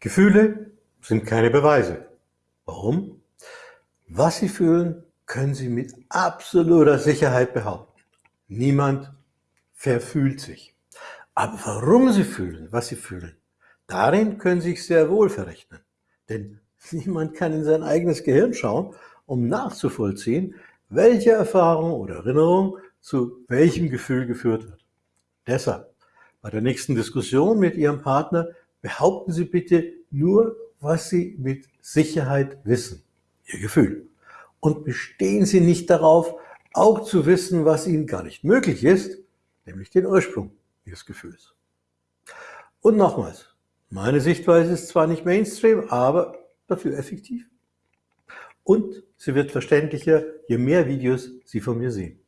Gefühle sind keine Beweise. Warum? Was Sie fühlen, können Sie mit absoluter Sicherheit behaupten. Niemand verfühlt sich. Aber warum Sie fühlen, was Sie fühlen, darin können Sie sich sehr wohl verrechnen. Denn niemand kann in sein eigenes Gehirn schauen, um nachzuvollziehen, welche Erfahrung oder Erinnerung zu welchem Gefühl geführt hat. Deshalb, bei der nächsten Diskussion mit Ihrem Partner Behaupten Sie bitte nur, was Sie mit Sicherheit wissen, Ihr Gefühl. Und bestehen Sie nicht darauf, auch zu wissen, was Ihnen gar nicht möglich ist, nämlich den Ursprung Ihres Gefühls. Und nochmals, meine Sichtweise ist zwar nicht Mainstream, aber dafür effektiv. Und sie wird verständlicher, je mehr Videos Sie von mir sehen.